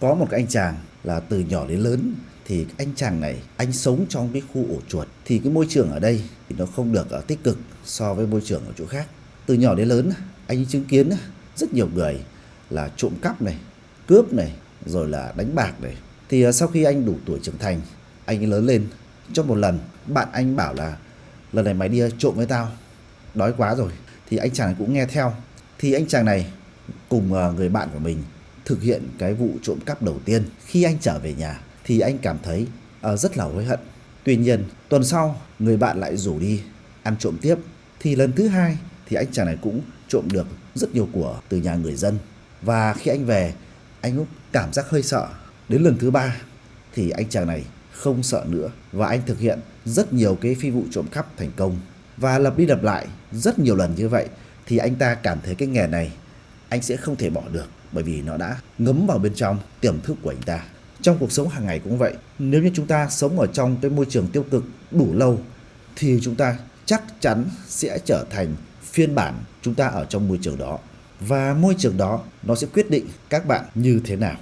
Có một cái anh chàng là từ nhỏ đến lớn thì anh chàng này anh sống trong cái khu ổ chuột thì cái môi trường ở đây thì nó không được ở tích cực so với môi trường ở chỗ khác. Từ nhỏ đến lớn anh chứng kiến rất nhiều người là trộm cắp này, cướp này, rồi là đánh bạc này. Thì ờ, sau khi anh đủ tuổi trưởng thành, anh lớn lên trong một lần bạn anh bảo là lần này mày đi ờ, trộm với tao, đói quá rồi. Thì anh chàng này cũng nghe theo. Thì anh chàng này cùng người bạn của mình thực hiện cái vụ trộm cắp đầu tiên. Khi anh trở về nhà thì anh cảm thấy uh, rất là hối hận. Tuy nhiên, tuần sau người bạn lại rủ đi ăn trộm tiếp. Thì lần thứ hai thì anh chàng này cũng trộm được rất nhiều của từ nhà người dân. Và khi anh về, anh cũng cảm giác hơi sợ. Đến lần thứ ba thì anh chàng này không sợ nữa và anh thực hiện rất nhiều cái phi vụ trộm cắp thành công. Và lặp đi lặp lại rất nhiều lần như vậy thì anh ta cảm thấy cái nghề này anh sẽ không thể bỏ được bởi vì nó đã ngấm vào bên trong tiềm thức của anh ta. Trong cuộc sống hàng ngày cũng vậy, nếu như chúng ta sống ở trong cái môi trường tiêu cực đủ lâu thì chúng ta chắc chắn sẽ trở thành phiên bản chúng ta ở trong môi trường đó. Và môi trường đó nó sẽ quyết định các bạn như thế nào.